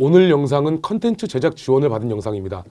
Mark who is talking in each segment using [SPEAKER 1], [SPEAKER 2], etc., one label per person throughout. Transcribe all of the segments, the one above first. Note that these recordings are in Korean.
[SPEAKER 1] 오늘 영상은 컨텐츠 제작 지원을 받은 영상입니다.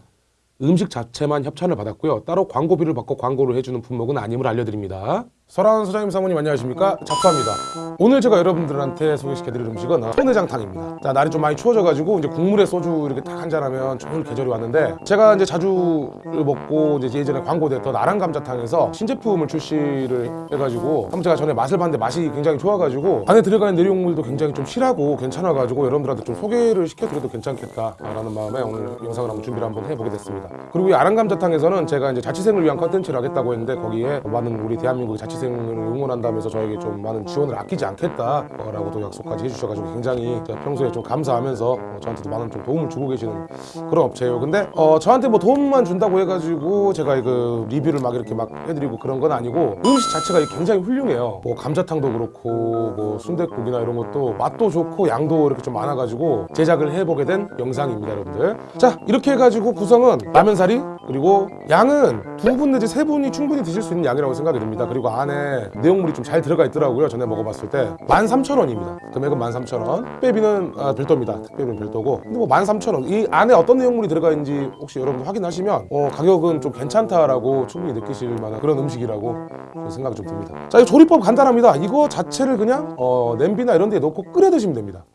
[SPEAKER 1] 음식 자체만 협찬을 받았고요. 따로 광고비를 받고 광고를 해주는 품목은 아님을 알려드립니다. 설아원 소장님 사모님 안녕하십니까? 잡사입니다. 오늘 제가 여러분들한테 소개시켜드릴 음식은 소내장탕입니다. 자 날이 좀 많이 추워져가지고 이제 국물에 소주 이렇게 딱 한잔하면 좋은 계절이 왔는데 제가 이제 자주 먹고 이제 예전에 광고됐던 아랑 감자탕에서 신제품을 출시를 해가지고 한번 제가 전에 맛을 봤는데 맛이 굉장히 좋아가지고 안에 들어가는 내용물도 굉장히 좀 실하고 괜찮아가지고 여러분들한테 좀 소개를 시켜드려도 괜찮겠다라는 마음에 오늘 영상을 한번 준비를 한번 해보게 됐습니다. 그리고 이 아랑 감자탕에서는 제가 이제 자취생을 위한 컨텐츠를 하겠다고 했는데 거기에 많은 우리 대한민국의 자취 생을 응원한다면서 저에게 좀 많은 지원을 아끼지 않겠다라고도 약속까지 해주셔가지고 굉장히 평소에 좀 감사하면서 어, 저한테도 많은 좀 도움을 주고 계시는 그런 업체예요. 근데 어, 저한테 뭐 도움만 준다고 해가지고 제가 그 리뷰를 막 이렇게 막 해드리고 그런 건 아니고 음식 자체가 굉장히 훌륭해요. 뭐 감자탕도 그렇고 뭐 순댓국이나 이런 것도 맛도 좋고 양도 이렇게 좀 많아가지고 제작을 해보게 된 영상입니다, 여러분들. 자 이렇게 해가지고 구성은 라면사리 그리고 양은 두 분 내지 세 분이 충분히 드실 수 있는 양이라고 생각이 듭니다. 그리고 안에 내용물이 좀 잘 들어가 있더라고요. 전에 먹어봤을 때 13,000원입니다. 금액은 13,000원. 특배비는 아, 별도입니다. 특배비는 별도고. 근데 뭐 13,000원. 이 안에 어떤 내용물이 들어가 있는지 혹시 여러분 확인하시면 어, 가격은 좀 괜찮다라고 충분히 느끼실 만한 그런 음식이라고 생각이 좀 듭니다. 자, 이 조리법 간단합니다. 이거 자체를 그냥 어, 냄비나 이런 데에 넣고 끓여 드시면 됩니다.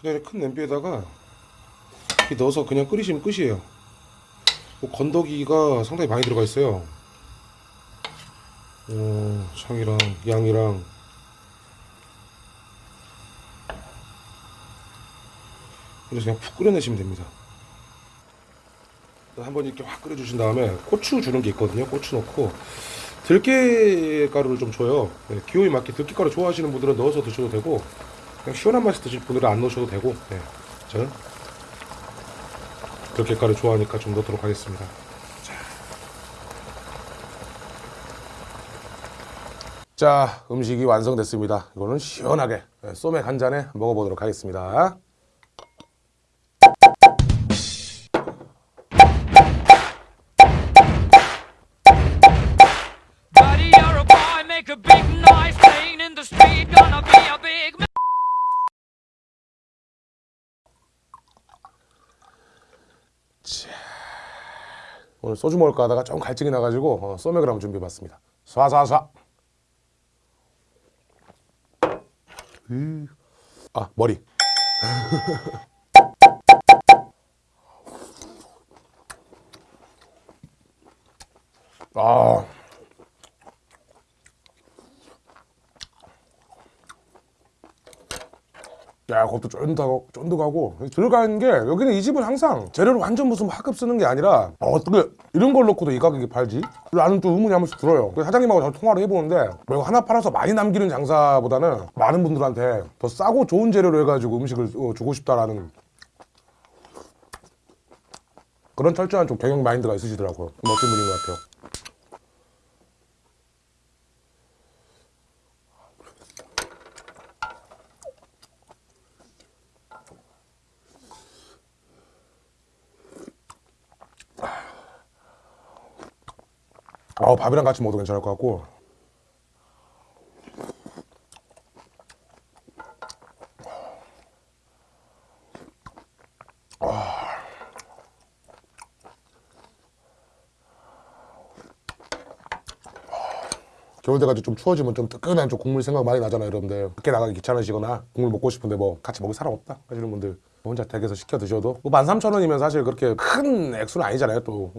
[SPEAKER 1] 그냥 큰 냄비에다가 넣어서 그냥 끓이시면 끝이에요. 뭐 건더기가 상당히 많이 들어가 있어요. 어, 창이랑 양이랑 그래서 그냥 푹 끓여내시면 됩니다. 한번 이렇게 확 끓여주신 다음에 고추 주는 게 있거든요. 고추 넣고 들깨 가루를 좀 줘요. 네, 기호에 맞게 들깨 가루 좋아하시는 분들은 넣어서 드셔도 되고 그냥 시원한 맛이 드실 분들은 안 넣으셔도 되고 네, 저는 들깨 가루 좋아하니까 좀 넣도록 하겠습니다. 자, 음식이 완성됐습니다. 이거는 시원하게 네, 소맥 한 잔에 먹어보도록 하겠습니다. 오늘 소주 먹을까 하다가 좀 갈증이 나가지고 어, 소맥을 한번 준비해봤습니다. 쏴쏴쏴. 으. 아 머리. 아. 야, 그것도 쫀득하고, 쫀득하고 들어가는 게 여기는 이 집은 항상 재료를 완전 무슨 화급 쓰는 게 아니라 어, 어떻게 이런 걸 넣고도 이 가격에 팔지? 나는 좀 의문이 한 번씩 들어요. 사장님하고 저 통화를 해보는데 뭐 이거 하나 팔아서 많이 남기는 장사보다는 많은 분들한테 더 싸고 좋은 재료로 해가지고 음식을 어, 주고 싶다라는 그런 철저한 좀 경영 마인드가 있으시더라고요. 멋진 분인 것 같아요. 아, 밥이랑 같이 먹어도 괜찮을 것 같고. 겨울 돼가지고 좀 추워지면 좀 뜨끈한 좀 국물 생각 많이 나잖아요, 여러분들. 밖에 나가기 귀찮으시거나 국물 먹고 싶은데 뭐 같이 먹을 사람 없다 하시는 분들 혼자 댁에서 시켜 드셔도 뭐 13,000원이면 사실 그렇게 큰 액수는 아니잖아요, 또.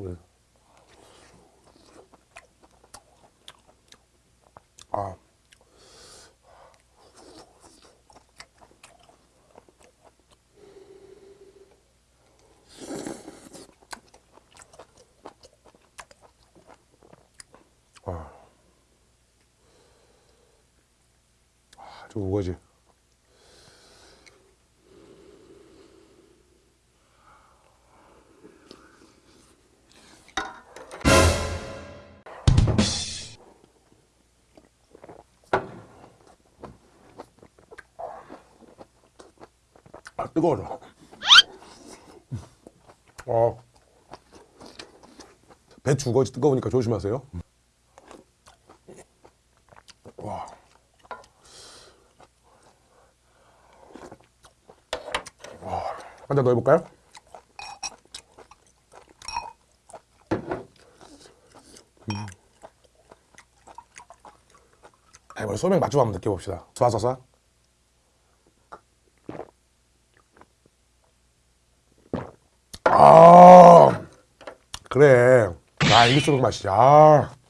[SPEAKER 1] 저 우거지. 아, 뜨거워져. 어. 배추 우거지 뜨거우니까 조심하세요. 한잔더 해볼까요? 음. 아, 이번에 소맥 맛좀 한번 느껴봅시다. 쏴쏴쏴. 아, 그래. 아, 이게 소맥 맛이야. 아.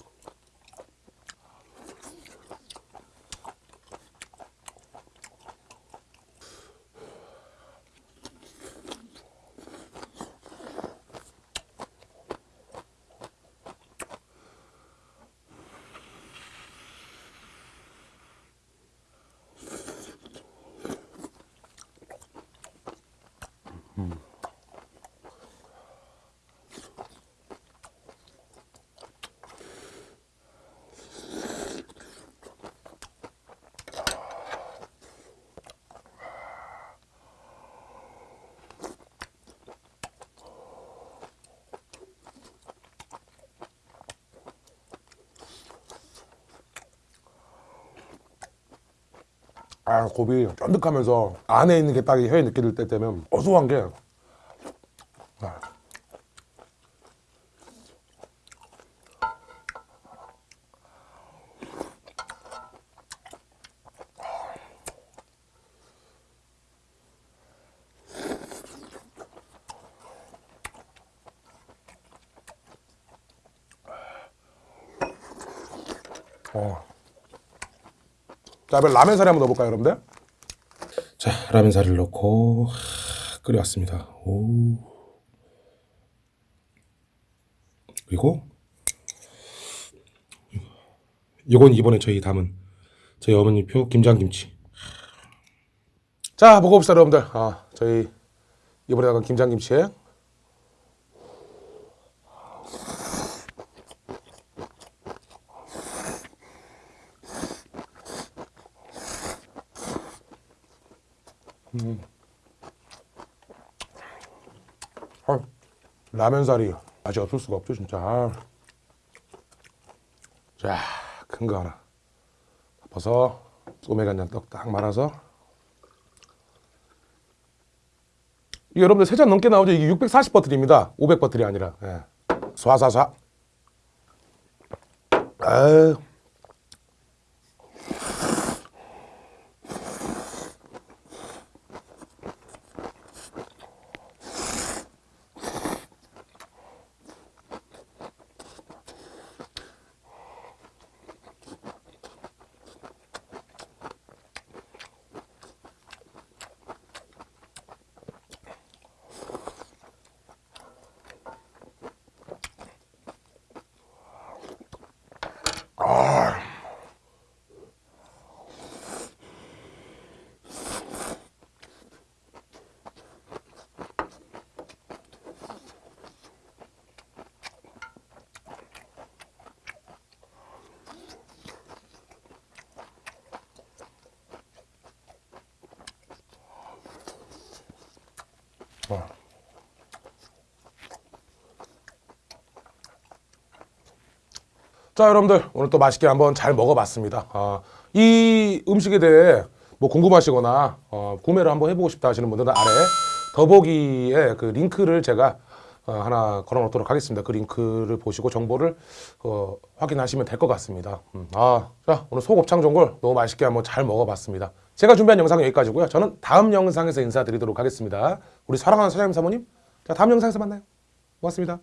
[SPEAKER 1] 아, 곱이 쫀득하면서 안에 있는 게 딱 혀에 느껴질 때 되면 어수한 게 아. 어. 자, 이번 라면 사리 한번 넣어볼까요, 여러분들? 자, 라면 사리를 넣고 하, 끓여왔습니다. 오. 그리고 이건 이번에 저희 담은 저희 어머니표 김장김치. 자, 먹어봅시다, 여러분들. 아, 저희 이번에 담은 김장김치에 아, 라면 사리 맛이 없을 수가 없죠, 진짜. 아. 자, 큰 거 하나. 덮어서 소맥 한잔 떡딱 말아서. 여러분들 세 잔 넘게 나오죠? 이게 640버틀입니다. 500버틀이 아니라. 예. 쏴쏴쏴. 아유. 어. 자 여러분들 오늘 또 맛있게 한번 잘 먹어봤습니다. 아, 이 음식에 대해 뭐 궁금하시거나 어, 구매를 한번 해보고 싶다 하시는 분들은 아래 더보기에 그 링크를 제가 어, 하나 걸어 놓도록 하겠습니다. 그 링크를 보시고 정보를 어, 확인하시면 될 것 같습니다. 음, 아, 자 오늘 소곱창 전골 너무 맛있게 한번 잘 먹어봤습니다. 제가 준비한 영상은 여기까지고요. 저는 다음 영상에서 인사드리도록 하겠습니다. 우리 사랑하는 사장님 사모님, 자 다음 영상에서 만나요. 고맙습니다.